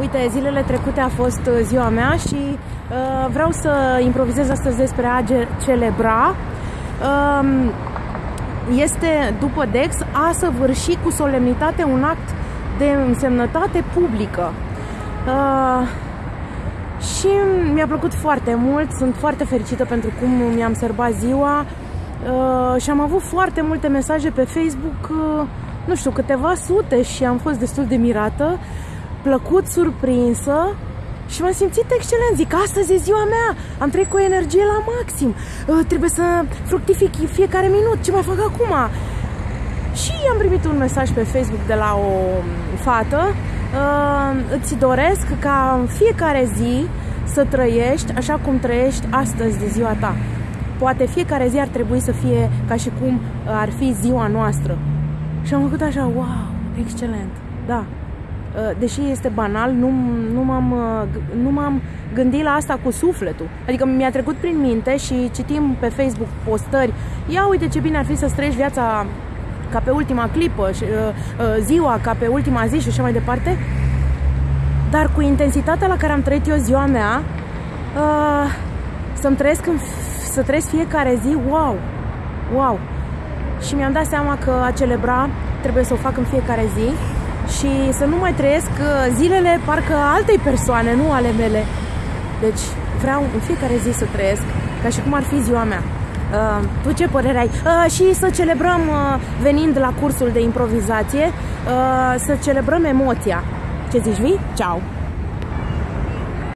Uite, zilele trecute a fost uh, ziua mea și uh, vreau să improvizez astăzi despre a celebra. Uh, este, după Dex, a săvârși cu solemnitate un act de însemnătate publică. Uh, și mi-a plăcut foarte mult, sunt foarte fericită pentru cum mi-am sărbat ziua uh, și am avut foarte multe mesaje pe Facebook, uh, nu știu, câteva sute și am fost destul de mirată plăcut surprinsă și m-am simțit excelent. Zic, astăzi e ziua mea, am trăit cu energie la maxim, uh, trebuie să fructific fiecare minut, ce mai fac acum? Și am primit un mesaj pe Facebook de la o fată, uh, îți doresc ca în fiecare zi să trăiești așa cum trăiești astăzi de ziua ta. Poate fiecare zi ar trebui să fie ca și cum ar fi ziua noastră. Și am făcut așa, wow, excelent, da, Uh, deși este banal, nu, nu, m-am, uh, nu m-am gândit la asta cu sufletul. Adică mi-a trecut prin minte și citim pe Facebook postări, ia uite ce bine ar fi să trăiești viața ca pe ultima clipă, uh, ziua ca pe ultima zi și așa mai departe. Dar cu intensitatea la care am trăit eu ziua mea, să-mi trăiesc, în, să trăiesc fiecare zi, wow, wow. Și mi-am dat seama că a celebra trebuie să o fac în fiecare zi și să nu mai trăiesc uh, zilele parcă altei persoane, nu ale mele. Deci vreau în fiecare zi să trăiesc ca și cum ar fi ziua mea. Uh, tu ce părere ai? Uh, și să celebrăm, uh, venind la cursul de improvizație, uh, să celebrăm emoția. Ce zici, vii? Ciao!